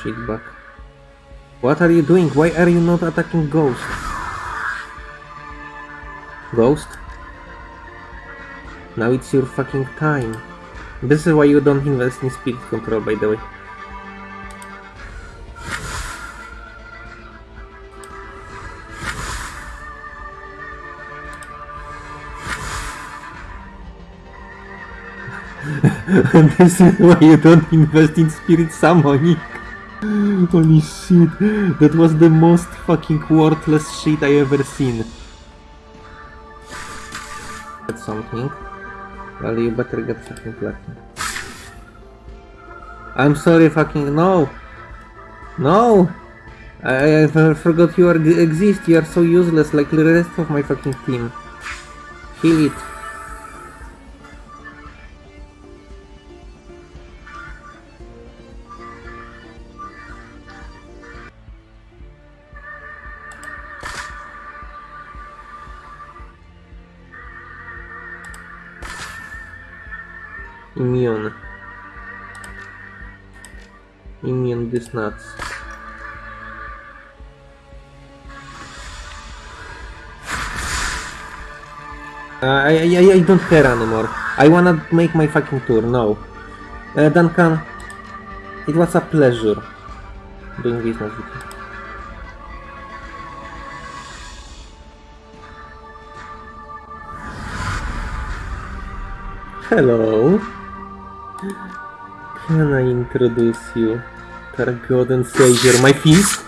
Shitbag. What are you doing? Why are you not attacking Ghost? Ghost? Now it's your fucking time. This is why you don't invest in speed control, by the way. this is why you don't invest in spirit summoning. Holy shit, that was the most fucking worthless shit I ever seen. Get something. Well, you better get fucking lucky. I'm sorry, fucking no! No! I, I forgot you are, exist, you are so useless like the rest of my fucking team. Kill it. Immune these nuts. Uh, I, I, I don't care anymore. I wanna make my fucking tour, no. Uh, Duncan, it was a pleasure doing business with you. Hello. Can I introduce you to our god and savior, my fist?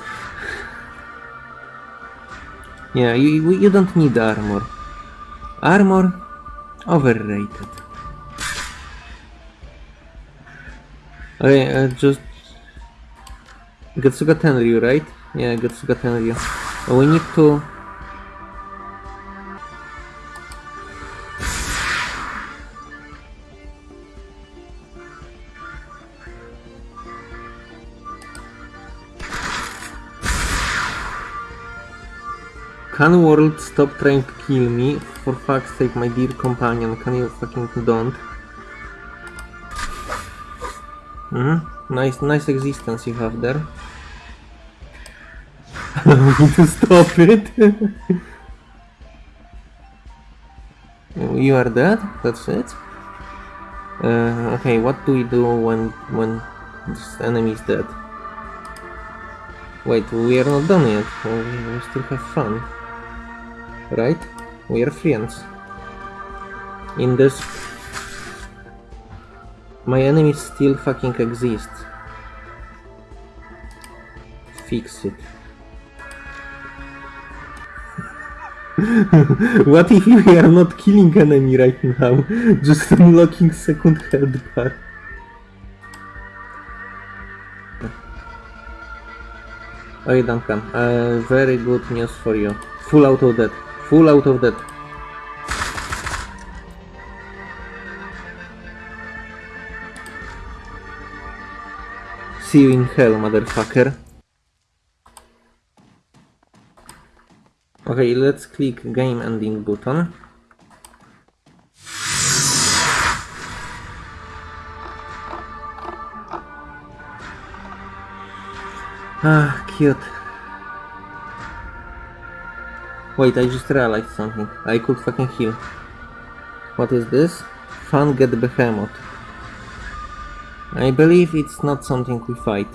Yeah, you, you don't need armor. Armor? Overrated. Okay, uh, just... Getsuga Tenryu, right? Yeah, Getsuga Tenryu. We need to... Can world stop trying to kill me? For fuck's sake, my dear companion, can you fucking don't? Mm -hmm. Nice, nice existence you have there. to stop it. you are dead? That's it? Uh, okay, what do we do when when this enemy is dead? Wait, we are not done yet. We still have fun right? We are friends. In this... My enemy still fucking exists. Fix it. what if we are not killing enemy right now? Just unlocking second health bar. Okay Duncan, uh, very good news for you. Full auto dead. Full out of that. See you in hell, motherfucker. Okay, let's click game ending button. Ah, cute. Wait, I just realized something. I could fucking heal. What is this? Fun get the behemoth. I believe it's not something we fight.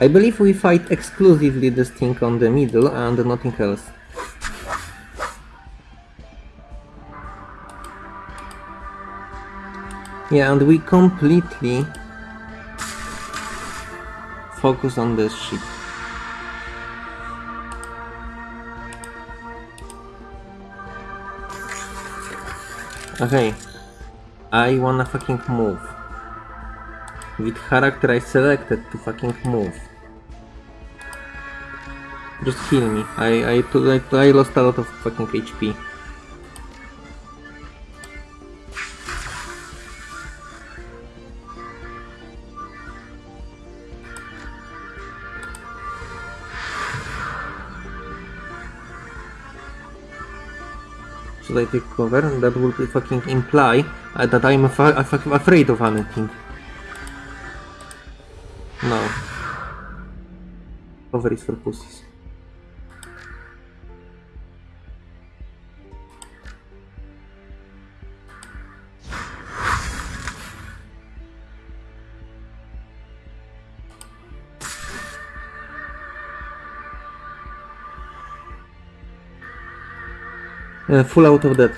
I believe we fight exclusively this thing on the middle and nothing else. Yeah, and we completely focus on this shit. Okay. I wanna fucking move. With character I selected to fucking move. Just heal me. I, I, I, I lost a lot of fucking HP. Should I take cover? That would fucking imply uh, that I'm af af afraid of anything. No. Cover is for pussies. Uh, full out of that.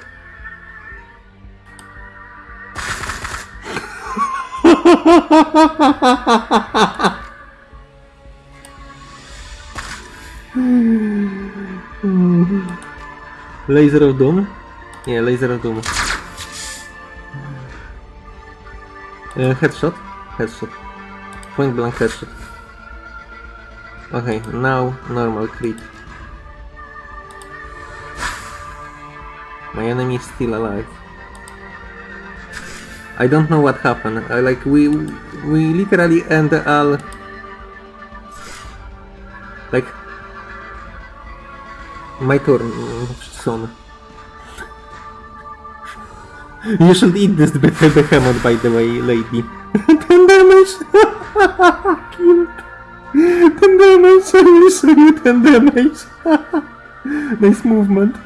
Laser of Doom? Yeah, Laser of Doom. Uh, headshot? Headshot. Point blank headshot. Okay, now normal crit. My enemy is still alive. I don't know what happened. I, like we we literally end all like my turn soon. You should eat this be- behemoth by the way, lady. 10 damage! Killed! 10 damage! I will show you 10 damage! nice movement.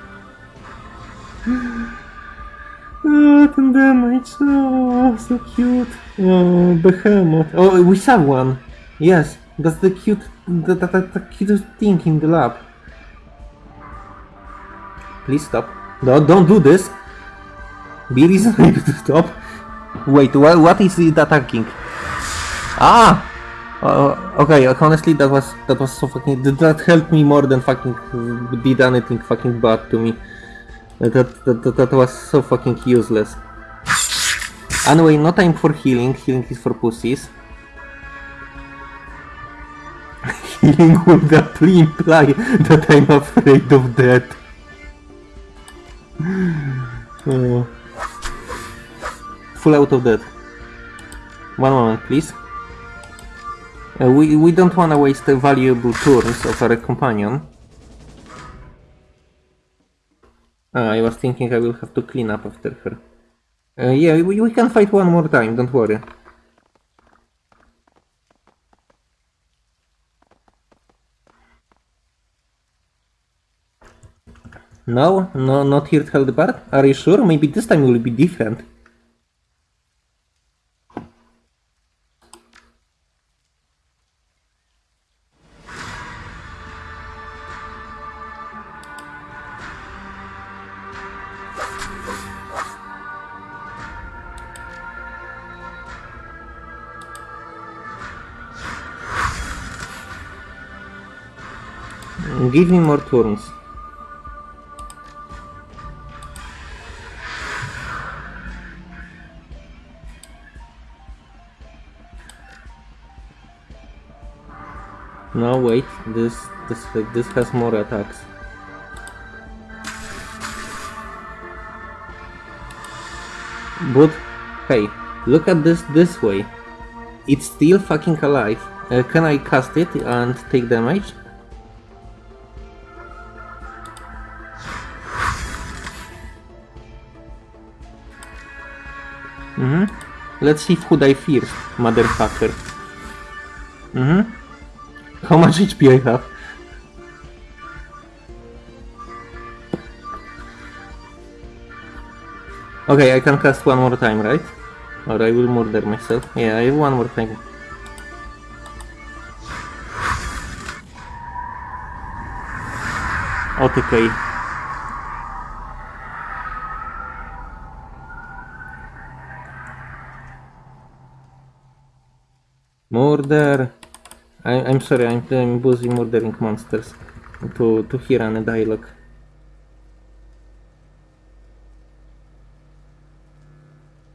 Oh, 10 damage. Oh, so cute. Oh, behemoth. Oh, we have one. Yes, that's the cute, the, the, the, the cutest thing in the lab. Please stop. No, don't do this. Be reasonable to stop. Wait, what, what is it attacking? Ah! Uh, okay, honestly, that was that was so fucking. That helped me more than fucking did anything fucking bad to me. That, that, that, that was so fucking useless. Anyway, no time for healing. Healing is for pussies. healing would actually imply that I'm afraid of death. Full out of death. One moment, please. Uh, we, we don't want to waste valuable turns of our companion. I was thinking I will have to clean up after her. Uh, yeah, we, we can fight one more time, don't worry. No? No, not here held part? Are you sure? Maybe this time will be different. Give me more turns. No, wait. This this this has more attacks. But hey, look at this this way. It's still fucking alive. Uh, can I cast it and take damage? Let's see who die first, motherfucker. Mm-hmm. How much HP I have? Okay, I can cast one more time, right? Or I will murder myself. Yeah, I have one more time. Okay. Murder! I, I'm sorry, I'm, I'm busy murdering monsters to, to hear any dialogue.